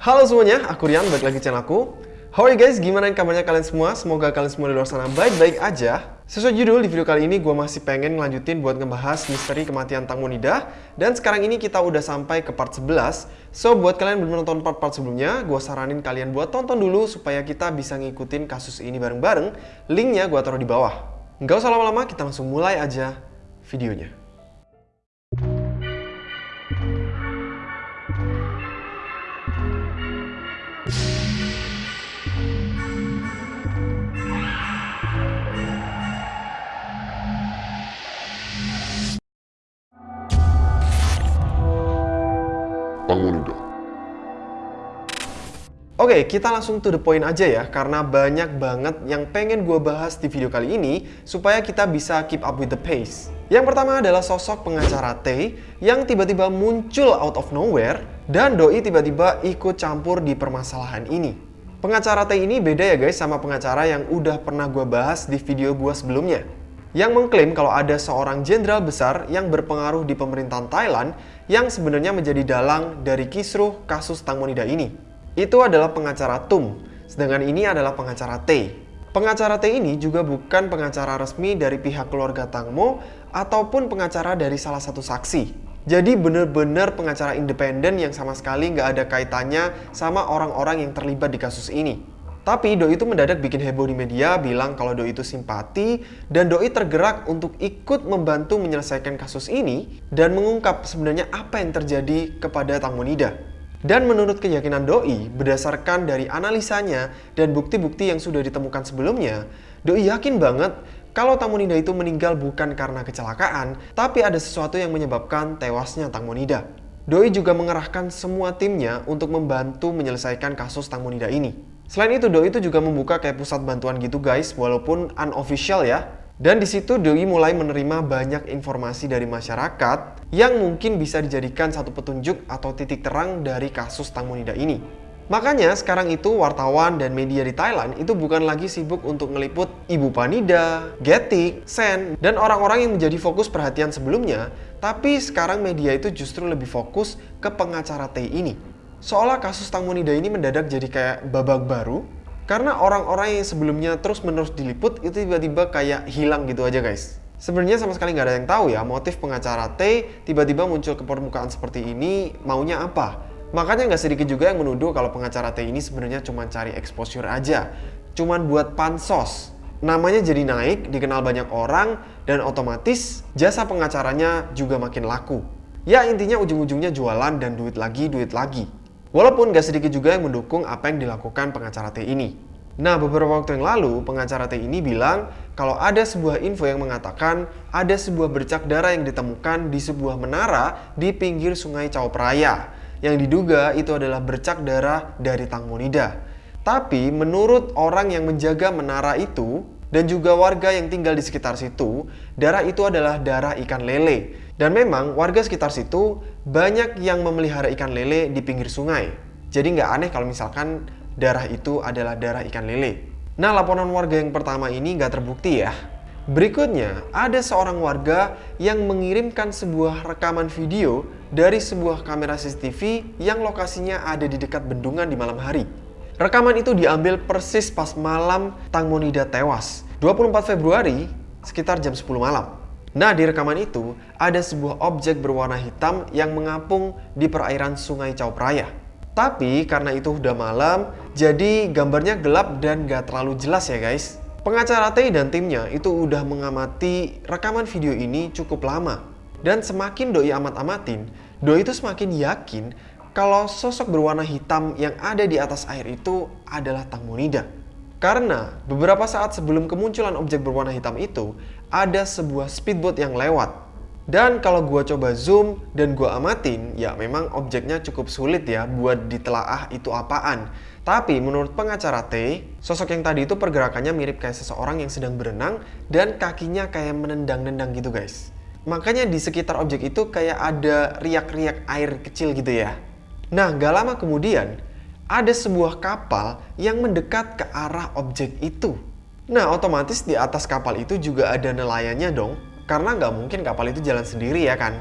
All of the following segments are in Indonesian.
Halo semuanya, aku Rian, balik lagi channel aku. How are you guys? Gimana kabarnya kalian semua? Semoga kalian semua di luar sana baik-baik aja. Sesuai judul, di video kali ini gue masih pengen ngelanjutin buat ngebahas misteri kematian Tang Monida. Dan sekarang ini kita udah sampai ke part 11. So, buat kalian belum nonton part-part sebelumnya, gue saranin kalian buat tonton dulu supaya kita bisa ngikutin kasus ini bareng-bareng. Linknya gue taruh di bawah. Nggak usah lama-lama, kita langsung mulai aja videonya. Pangonida. Oke, kita langsung to the point aja ya, karena banyak banget yang pengen gue bahas di video kali ini, supaya kita bisa keep up with the pace. Yang pertama adalah sosok pengacara T yang tiba-tiba muncul out of nowhere, dan Doi tiba-tiba ikut campur di permasalahan ini. Pengacara T ini beda ya guys sama pengacara yang udah pernah gue bahas di video gue sebelumnya. Yang mengklaim kalau ada seorang jenderal besar yang berpengaruh di pemerintahan Thailand yang sebenarnya menjadi dalang dari kisruh kasus Tang Monida ini. Itu adalah pengacara Tum, sedangkan ini adalah pengacara T. Pengacara T ini juga bukan pengacara resmi dari pihak keluarga Tangmo ataupun pengacara dari salah satu saksi. Jadi bener-bener pengacara independen yang sama sekali nggak ada kaitannya sama orang-orang yang terlibat di kasus ini. Tapi Doi itu mendadak bikin heboh di media bilang kalau Doi itu simpati dan Doi tergerak untuk ikut membantu menyelesaikan kasus ini dan mengungkap sebenarnya apa yang terjadi kepada Tang Monida. Dan menurut keyakinan Doi, berdasarkan dari analisanya dan bukti-bukti yang sudah ditemukan sebelumnya, Doi yakin banget kalau Tang Monida itu meninggal bukan karena kecelakaan, tapi ada sesuatu yang menyebabkan tewasnya Tang Monida. Doi juga mengerahkan semua timnya untuk membantu menyelesaikan kasus Tang Monida ini. Selain itu, Doi itu juga membuka kayak pusat bantuan gitu guys, walaupun unofficial ya. Dan di situ Doi mulai menerima banyak informasi dari masyarakat yang mungkin bisa dijadikan satu petunjuk atau titik terang dari kasus Tang Monida ini. Makanya sekarang itu wartawan dan media di Thailand itu bukan lagi sibuk untuk ngeliput Ibu Panida, Getik, Sen, dan orang-orang yang menjadi fokus perhatian sebelumnya, tapi sekarang media itu justru lebih fokus ke pengacara T ini. Seolah kasus Tang Monida ini mendadak jadi kayak babak baru karena orang-orang yang sebelumnya terus-menerus diliput itu tiba-tiba kayak hilang gitu aja guys. Sebenarnya sama sekali nggak ada yang tahu ya motif pengacara T tiba-tiba muncul ke permukaan seperti ini maunya apa. Makanya nggak sedikit juga yang menuduh kalau pengacara T ini sebenarnya cuma cari exposure aja. Cuman buat pansos. Namanya jadi naik, dikenal banyak orang, dan otomatis jasa pengacaranya juga makin laku. Ya intinya ujung-ujungnya jualan dan duit lagi, duit lagi. Walaupun gak sedikit juga yang mendukung apa yang dilakukan pengacara T ini. Nah, beberapa waktu yang lalu, pengacara T ini bilang kalau ada sebuah info yang mengatakan ada sebuah bercak darah yang ditemukan di sebuah menara di pinggir sungai Chao Phraya. Yang diduga itu adalah bercak darah dari Tang Monida. Tapi menurut orang yang menjaga menara itu, dan juga warga yang tinggal di sekitar situ, darah itu adalah darah ikan lele. Dan memang warga sekitar situ banyak yang memelihara ikan lele di pinggir sungai. Jadi nggak aneh kalau misalkan darah itu adalah darah ikan lele. Nah laporan warga yang pertama ini nggak terbukti ya. Berikutnya, ada seorang warga yang mengirimkan sebuah rekaman video dari sebuah kamera CCTV yang lokasinya ada di dekat bendungan di malam hari. Rekaman itu diambil persis pas malam Tang Monida tewas, 24 Februari sekitar jam 10 malam. Nah, di rekaman itu ada sebuah objek berwarna hitam yang mengapung di perairan sungai Chao Phraya. Tapi karena itu udah malam, jadi gambarnya gelap dan gak terlalu jelas ya guys. Pengacara T dan timnya itu udah mengamati rekaman video ini cukup lama. Dan semakin Doi amat-amatin, Doi itu semakin yakin kalau sosok berwarna hitam yang ada di atas air itu adalah Tang Monida. Karena beberapa saat sebelum kemunculan objek berwarna hitam itu, ada sebuah speedboat yang lewat. Dan kalau gua coba zoom dan gua amatin, ya memang objeknya cukup sulit ya buat ditelaah itu apaan. Tapi menurut pengacara T, sosok yang tadi itu pergerakannya mirip kayak seseorang yang sedang berenang dan kakinya kayak menendang-nendang gitu guys. Makanya di sekitar objek itu kayak ada riak-riak air kecil gitu ya. Nah, gak lama kemudian, ada sebuah kapal yang mendekat ke arah objek itu. Nah, otomatis di atas kapal itu juga ada nelayannya dong, karena nggak mungkin kapal itu jalan sendiri ya kan.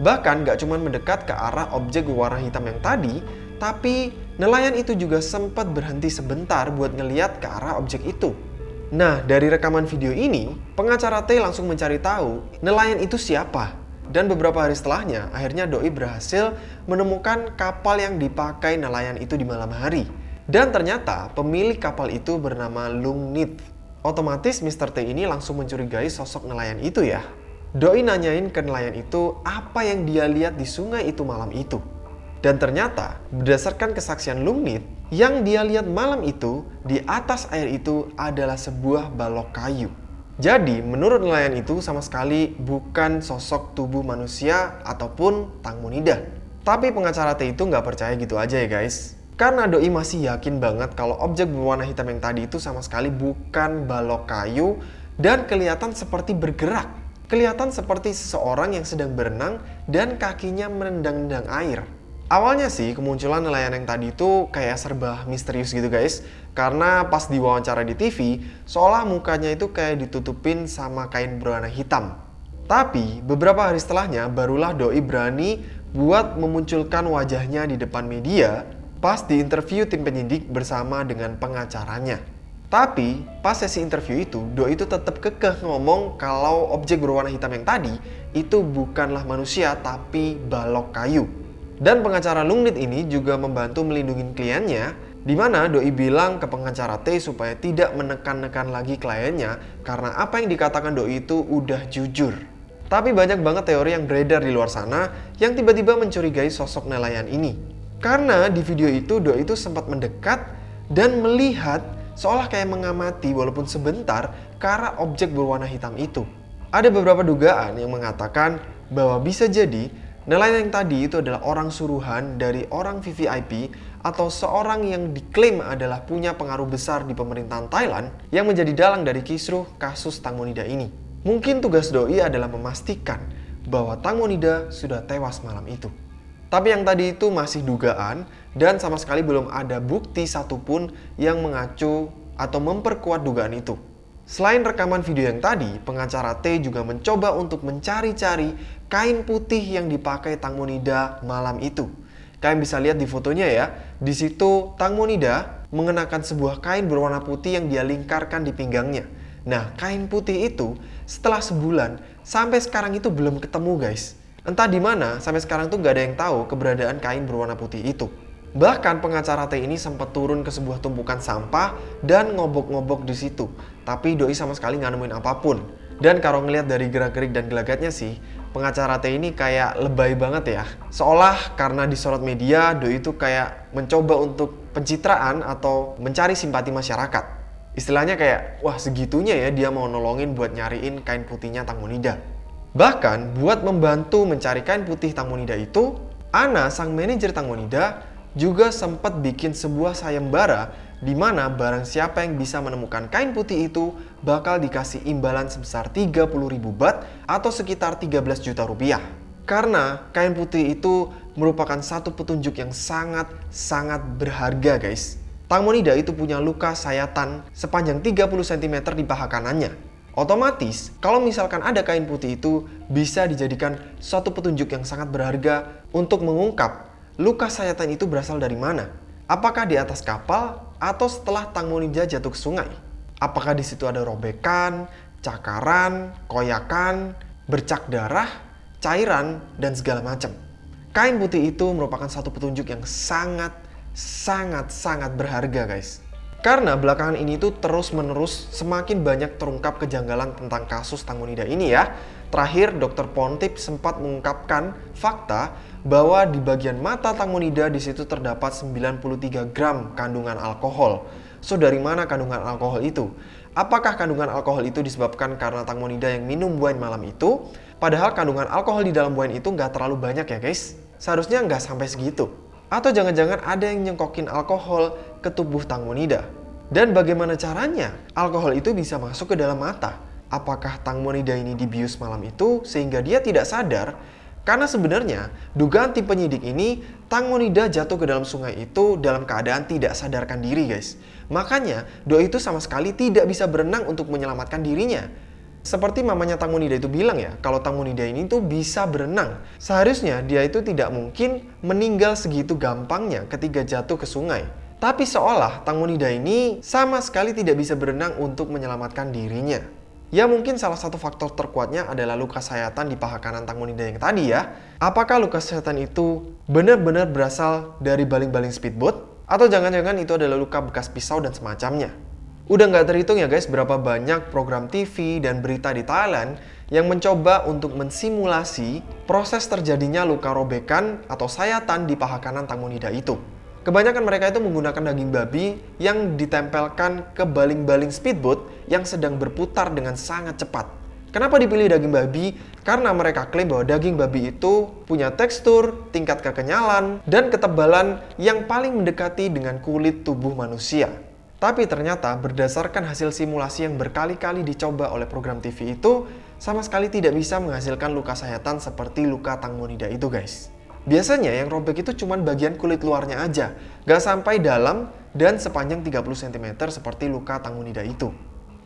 Bahkan nggak cuma mendekat ke arah objek warna hitam yang tadi, tapi nelayan itu juga sempat berhenti sebentar buat ngeliat ke arah objek itu. Nah, dari rekaman video ini, pengacara T langsung mencari tahu nelayan itu siapa. Dan beberapa hari setelahnya, akhirnya Doi berhasil menemukan kapal yang dipakai nelayan itu di malam hari. Dan ternyata pemilik kapal itu bernama Lung Nit. Otomatis Mr. T ini langsung mencurigai sosok nelayan itu ya. Doi nanyain ke nelayan itu apa yang dia lihat di sungai itu malam itu. Dan ternyata, berdasarkan kesaksian Lungnit, yang dia lihat malam itu di atas air itu adalah sebuah balok kayu. Jadi, menurut nelayan itu sama sekali bukan sosok tubuh manusia ataupun Tang Monida. Tapi pengacara T itu nggak percaya gitu aja ya guys. Karena Doi masih yakin banget kalau objek berwarna hitam yang tadi itu sama sekali bukan balok kayu dan kelihatan seperti bergerak. Kelihatan seperti seseorang yang sedang berenang dan kakinya menendang-nendang air. Awalnya sih kemunculan nelayan yang tadi itu kayak serba misterius gitu guys Karena pas diwawancara di TV, seolah mukanya itu kayak ditutupin sama kain berwarna hitam Tapi beberapa hari setelahnya barulah Doi berani buat memunculkan wajahnya di depan media Pas di interview tim penyidik bersama dengan pengacaranya tapi pas sesi interview itu, Doi itu tetap kekeh ngomong kalau objek berwarna hitam yang tadi itu bukanlah manusia tapi balok kayu. Dan pengacara Lungnit ini juga membantu melindungi kliennya, di mana Doi bilang ke pengacara T supaya tidak menekan-nekan lagi kliennya karena apa yang dikatakan Doi itu udah jujur. Tapi banyak banget teori yang beredar di luar sana yang tiba-tiba mencurigai sosok nelayan ini. Karena di video itu Doi itu sempat mendekat dan melihat seolah kayak mengamati walaupun sebentar ke objek berwarna hitam itu. Ada beberapa dugaan yang mengatakan bahwa bisa jadi Nelayan yang tadi itu adalah orang suruhan dari orang VVIP atau seorang yang diklaim adalah punya pengaruh besar di pemerintahan Thailand yang menjadi dalang dari kisruh kasus Tang Monida ini. Mungkin tugas Doi adalah memastikan bahwa Tang Monida sudah tewas malam itu. Tapi yang tadi itu masih dugaan dan sama sekali belum ada bukti satupun yang mengacu atau memperkuat dugaan itu. Selain rekaman video yang tadi, pengacara T juga mencoba untuk mencari-cari kain putih yang dipakai Tang Monida malam itu. Kalian bisa lihat di fotonya ya, di situ Tang Monida mengenakan sebuah kain berwarna putih yang dia lingkarkan di pinggangnya. Nah, kain putih itu setelah sebulan sampai sekarang itu belum ketemu guys. Entah di mana sampai sekarang tuh gak ada yang tahu keberadaan kain berwarna putih itu. Bahkan pengacara T ini sempat turun ke sebuah tumpukan sampah dan ngobok-ngobok di situ. Tapi Doi sama sekali nggak nemuin apa pun. Dan kalau ngelihat dari gerak-gerik dan gelagatnya sih, pengacara T ini kayak lebay banget ya. Seolah karena disorot media, Doi itu kayak mencoba untuk pencitraan atau mencari simpati masyarakat. Istilahnya kayak, wah segitunya ya dia mau nolongin buat nyariin kain putihnya Tang Monida. Bahkan buat membantu mencari kain putih Tang Monida itu, Ana, sang manajer Tang Monida, juga sempat bikin sebuah sayembara di mana barang siapa yang bisa menemukan kain putih itu bakal dikasih imbalan sebesar 30.000 bat atau sekitar 13 juta rupiah. Karena kain putih itu merupakan satu petunjuk yang sangat-sangat berharga guys. Tang Monida itu punya luka sayatan sepanjang 30 cm di paha kanannya. Otomatis, kalau misalkan ada kain putih itu bisa dijadikan suatu petunjuk yang sangat berharga untuk mengungkap luka sayatan itu berasal dari mana? Apakah di atas kapal atau setelah Tang Monida jatuh ke sungai? Apakah di situ ada robekan, cakaran, koyakan, bercak darah, cairan, dan segala macam? Kain putih itu merupakan satu petunjuk yang sangat, sangat, sangat berharga guys. Karena belakangan ini tuh terus-menerus semakin banyak terungkap kejanggalan tentang kasus Tang Monida ini ya. Terakhir, Dr. Pontip sempat mengungkapkan fakta bahwa di bagian mata Tangmonida di situ terdapat 93 gram kandungan alkohol. So dari mana kandungan alkohol itu? Apakah kandungan alkohol itu disebabkan karena Tangmonida yang minum wine malam itu? Padahal kandungan alkohol di dalam wine itu nggak terlalu banyak ya guys. Seharusnya nggak sampai segitu. Atau jangan-jangan ada yang nyengkokin alkohol ke tubuh Tangmonida. Dan bagaimana caranya alkohol itu bisa masuk ke dalam mata? Apakah Tangmonida ini dibius malam itu sehingga dia tidak sadar karena sebenarnya dugaan tim penyidik ini Tang Monida jatuh ke dalam sungai itu dalam keadaan tidak sadarkan diri guys. Makanya Doi itu sama sekali tidak bisa berenang untuk menyelamatkan dirinya. Seperti mamanya Tang Munida itu bilang ya, kalau Tang Munida ini tuh bisa berenang. Seharusnya dia itu tidak mungkin meninggal segitu gampangnya ketika jatuh ke sungai. Tapi seolah Tang Munida ini sama sekali tidak bisa berenang untuk menyelamatkan dirinya. Ya mungkin salah satu faktor terkuatnya adalah luka sayatan di paha kanan Tang Munida yang tadi ya. Apakah luka sayatan itu benar-benar berasal dari baling-baling speedboat? Atau jangan-jangan itu adalah luka bekas pisau dan semacamnya? Udah nggak terhitung ya guys berapa banyak program TV dan berita di Thailand yang mencoba untuk mensimulasi proses terjadinya luka robekan atau sayatan di paha kanan Tamunida itu. Kebanyakan mereka itu menggunakan daging babi yang ditempelkan ke baling-baling speedboat yang sedang berputar dengan sangat cepat. Kenapa dipilih daging babi? Karena mereka klaim bahwa daging babi itu punya tekstur, tingkat kekenyalan, dan ketebalan yang paling mendekati dengan kulit tubuh manusia. Tapi ternyata berdasarkan hasil simulasi yang berkali-kali dicoba oleh program TV itu, sama sekali tidak bisa menghasilkan luka sayatan seperti luka tangmonida itu guys. Biasanya yang robek itu cuma bagian kulit luarnya aja, gak sampai dalam dan sepanjang 30 cm seperti luka tangmonida itu.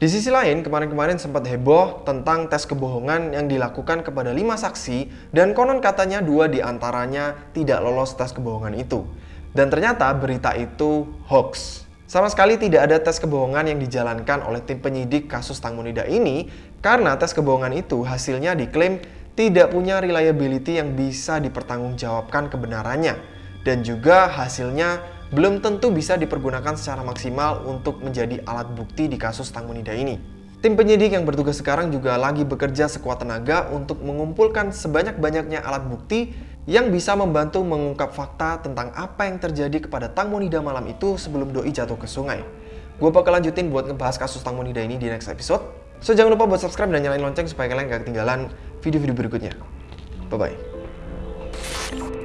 Di sisi lain, kemarin-kemarin sempat heboh tentang tes kebohongan yang dilakukan kepada lima saksi dan konon katanya dua di antaranya tidak lolos tes kebohongan itu. Dan ternyata berita itu hoax. Sama sekali tidak ada tes kebohongan yang dijalankan oleh tim penyidik kasus Tang Munida ini karena tes kebohongan itu hasilnya diklaim tidak punya reliability yang bisa dipertanggungjawabkan kebenarannya dan juga hasilnya belum tentu bisa dipergunakan secara maksimal untuk menjadi alat bukti di kasus Tang Munida ini. Tim penyidik yang bertugas sekarang juga lagi bekerja sekuat tenaga untuk mengumpulkan sebanyak-banyaknya alat bukti yang bisa membantu mengungkap fakta tentang apa yang terjadi kepada Tang Monida malam itu sebelum Doi jatuh ke sungai. Gue bakal lanjutin buat ngebahas kasus Tang Monida ini di next episode. So jangan lupa buat subscribe dan nyalain lonceng supaya kalian gak ketinggalan video-video berikutnya. Bye-bye.